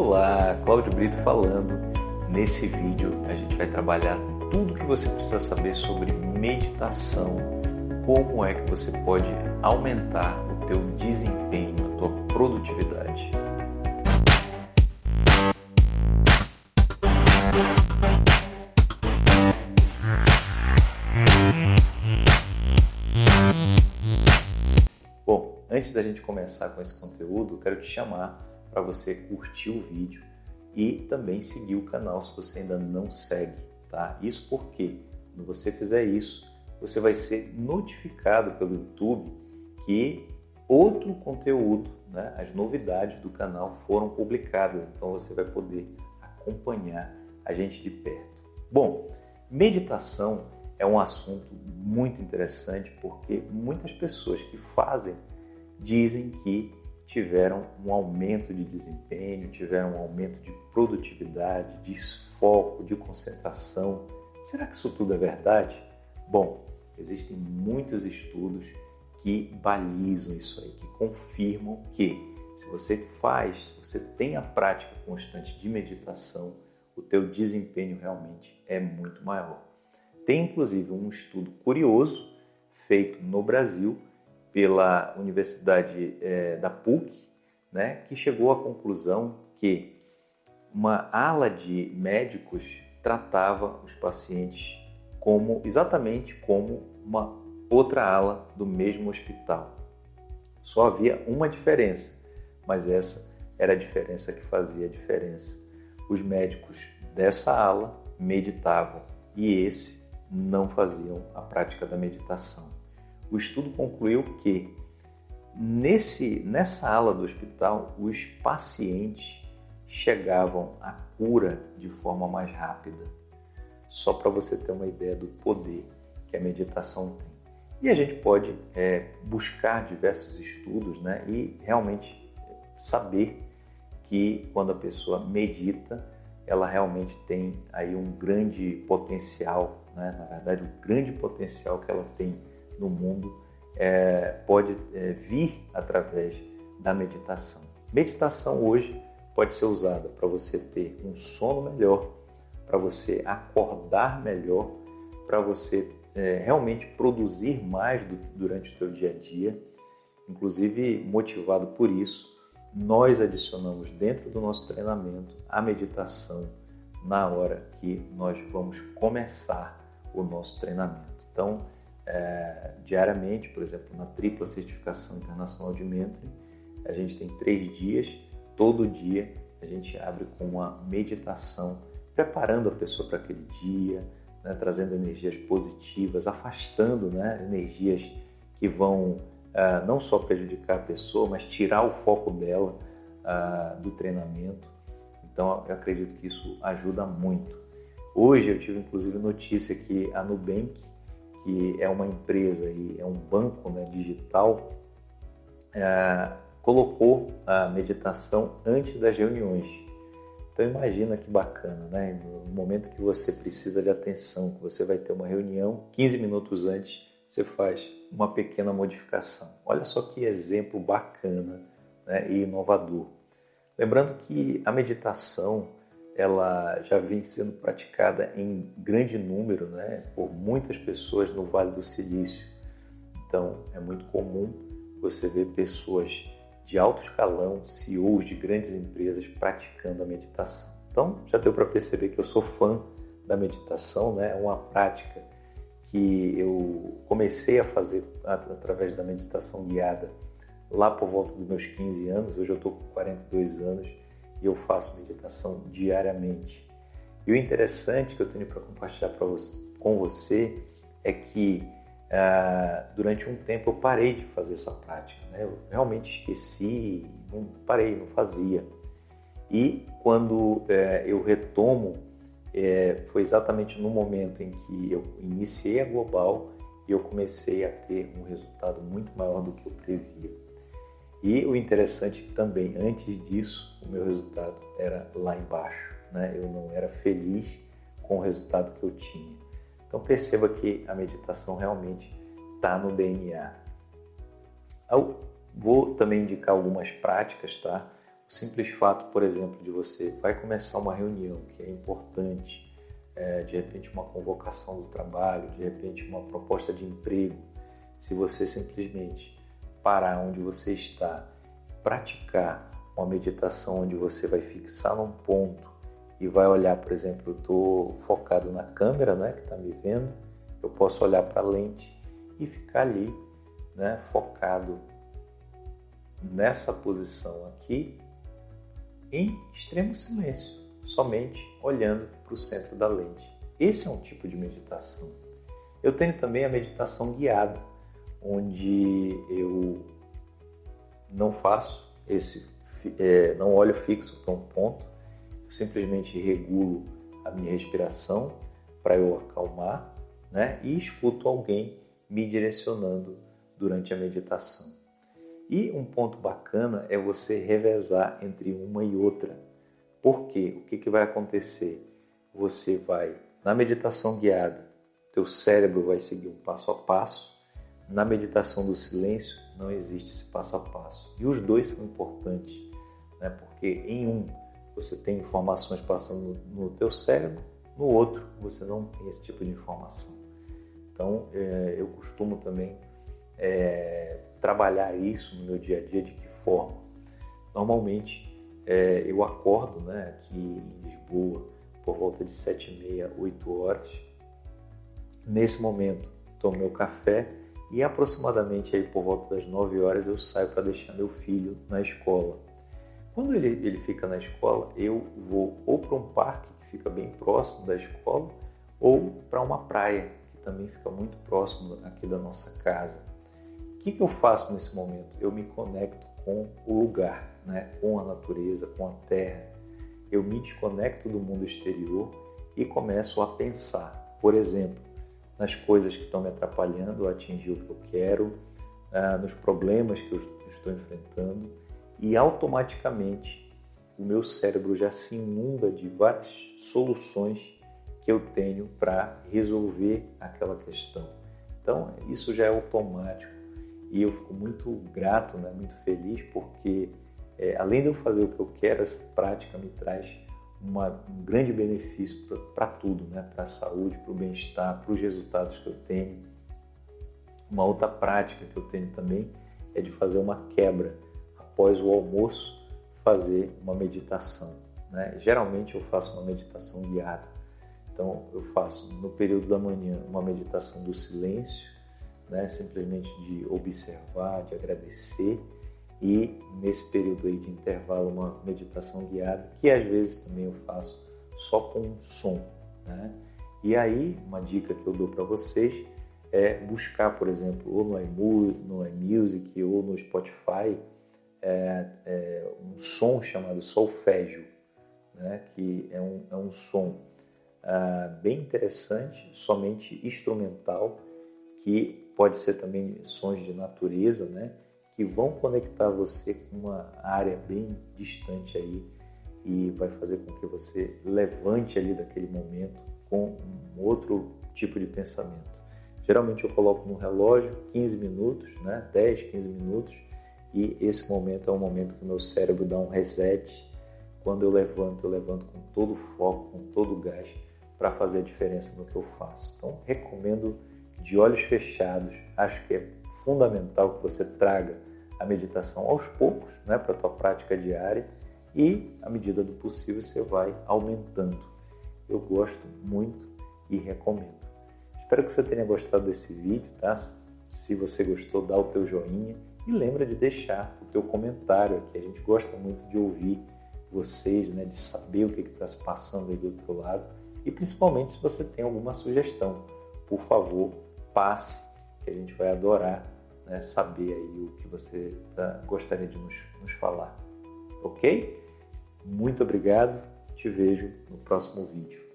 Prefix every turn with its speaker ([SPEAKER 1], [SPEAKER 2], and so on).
[SPEAKER 1] Olá, Cláudio Brito falando. Nesse vídeo a gente vai trabalhar tudo que você precisa saber sobre meditação, como é que você pode aumentar o teu desempenho, a tua produtividade. Bom, antes da gente começar com esse conteúdo, quero te chamar para você curtir o vídeo e também seguir o canal se você ainda não segue, tá? Isso porque quando você fizer isso, você vai ser notificado pelo YouTube que outro conteúdo, né, as novidades do canal foram publicadas, então você vai poder acompanhar a gente de perto. Bom, meditação é um assunto muito interessante porque muitas pessoas que fazem dizem que tiveram um aumento de desempenho, tiveram um aumento de produtividade, de foco, de concentração. Será que isso tudo é verdade? Bom, existem muitos estudos que balizam isso aí, que confirmam que se você faz, se você tem a prática constante de meditação, o teu desempenho realmente é muito maior. Tem inclusive um estudo curioso feito no Brasil pela Universidade é, da PUC, né, que chegou à conclusão que uma ala de médicos tratava os pacientes como exatamente como uma outra ala do mesmo hospital. Só havia uma diferença, mas essa era a diferença que fazia a diferença. Os médicos dessa ala meditavam e esse não faziam a prática da meditação o estudo concluiu que nesse, nessa ala do hospital os pacientes chegavam à cura de forma mais rápida. Só para você ter uma ideia do poder que a meditação tem. E a gente pode é, buscar diversos estudos né, e realmente saber que quando a pessoa medita, ela realmente tem aí um grande potencial, né? na verdade, o grande potencial que ela tem no mundo é, pode é, vir através da meditação. Meditação hoje pode ser usada para você ter um sono melhor, para você acordar melhor, para você é, realmente produzir mais do, durante o teu dia a dia. Inclusive, motivado por isso, nós adicionamos dentro do nosso treinamento a meditação na hora que nós vamos começar o nosso treinamento. Então, é, diariamente, por exemplo, na tripla certificação internacional de mentoring, a gente tem três dias, todo dia a gente abre com uma meditação, preparando a pessoa para aquele dia, né, trazendo energias positivas, afastando né, energias que vão uh, não só prejudicar a pessoa, mas tirar o foco dela uh, do treinamento. Então, eu acredito que isso ajuda muito. Hoje eu tive inclusive notícia que a Nubank que é uma empresa e é um banco né, digital, é, colocou a meditação antes das reuniões. Então imagina que bacana, né? No momento que você precisa de atenção, que você vai ter uma reunião, 15 minutos antes você faz uma pequena modificação. Olha só que exemplo bacana né, e inovador. Lembrando que a meditação ela já vem sendo praticada em grande número né, por muitas pessoas no Vale do Silício. Então, é muito comum você ver pessoas de alto escalão, CEOs de grandes empresas praticando a meditação. Então, já deu para perceber que eu sou fã da meditação, né? é uma prática que eu comecei a fazer através da meditação guiada lá por volta dos meus 15 anos, hoje eu estou com 42 anos e eu faço meditação diariamente. E o interessante que eu tenho para compartilhar você, com você é que uh, durante um tempo eu parei de fazer essa prática. Né? Eu realmente esqueci, não parei, não fazia. E quando uh, eu retomo, uh, foi exatamente no momento em que eu iniciei a Global e eu comecei a ter um resultado muito maior do que eu previa. E o interessante é também, antes disso, o meu resultado era lá embaixo. Né? Eu não era feliz com o resultado que eu tinha. Então perceba que a meditação realmente está no DNA. Eu vou também indicar algumas práticas, tá? O simples fato, por exemplo, de você vai começar uma reunião que é importante, é, de repente uma convocação do trabalho, de repente uma proposta de emprego, se você simplesmente parar onde você está, praticar uma meditação onde você vai fixar num ponto e vai olhar, por exemplo, eu estou focado na câmera, né, que está me vendo, eu posso olhar para a lente e ficar ali, né, focado nessa posição aqui, em extremo silêncio, somente olhando para o centro da lente. Esse é um tipo de meditação. Eu tenho também a meditação guiada, onde eu não faço esse, é, não olho fixo para um ponto, eu simplesmente regulo a minha respiração para eu acalmar, né? E escuto alguém me direcionando durante a meditação. E um ponto bacana é você revezar entre uma e outra. Por quê? O que, que vai acontecer? Você vai, na meditação guiada, teu cérebro vai seguir um passo a passo. Na meditação do silêncio, não existe esse passo a passo. E os dois são importantes, né? porque em um você tem informações passando no teu cérebro, no outro você não tem esse tipo de informação. Então, é, eu costumo também é, trabalhar isso no meu dia a dia de que forma? Normalmente é, eu acordo né, aqui em Lisboa por volta de 7 e meia, 8 horas. Nesse momento tomo meu café e aproximadamente aí por volta das 9 horas eu saio para deixar meu filho na escola. Quando ele, ele fica na escola, eu vou ou para um parque que fica bem próximo da escola ou para uma praia que também fica muito próximo aqui da nossa casa. O que, que eu faço nesse momento? Eu me conecto com o lugar, né? com a natureza, com a terra. Eu me desconecto do mundo exterior e começo a pensar, por exemplo, nas coisas que estão me atrapalhando a atingir o que eu quero, ah, nos problemas que eu estou enfrentando e automaticamente o meu cérebro já se inunda de várias soluções que eu tenho para resolver aquela questão. Então, isso já é automático e eu fico muito grato, né, muito feliz, porque é, além de eu fazer o que eu quero, essa prática me traz uma, um grande benefício para tudo, né, para a saúde, para o bem-estar, para os resultados que eu tenho. Uma outra prática que eu tenho também é de fazer uma quebra após o almoço, fazer uma meditação. Né? Geralmente eu faço uma meditação guiada. Então eu faço no período da manhã uma meditação do silêncio, né? simplesmente de observar, de agradecer e nesse período aí de intervalo uma meditação guiada que às vezes também eu faço só com som, né? E aí uma dica que eu dou para vocês é buscar, por exemplo, ou no iMusic ou no Spotify é, é um som chamado solfégio, né? Que é um, é um som ah, bem interessante, somente instrumental, que pode ser também sons de natureza, né? Que vão conectar você com uma área bem distante aí e vai fazer com que você levante ali daquele momento com um outro tipo de pensamento. Geralmente eu coloco no relógio 15 minutos, né? 10, 15 minutos e esse momento é um momento que o meu cérebro dá um reset. Quando eu levanto, eu levanto com todo o foco, com todo o gás para fazer a diferença no que eu faço. Então, recomendo de olhos fechados, acho que é fundamental que você traga a meditação aos poucos né, para a tua prática diária e, à medida do possível, você vai aumentando. Eu gosto muito e recomendo. Espero que você tenha gostado desse vídeo, tá? Se você gostou, dá o teu joinha e lembra de deixar o teu comentário aqui. A gente gosta muito de ouvir vocês, né, de saber o que está se passando aí do outro lado e principalmente se você tem alguma sugestão. Por favor, passe, que a gente vai adorar né, saber aí o que você tá, gostaria de nos, nos falar. Ok? Muito obrigado, te vejo no próximo vídeo.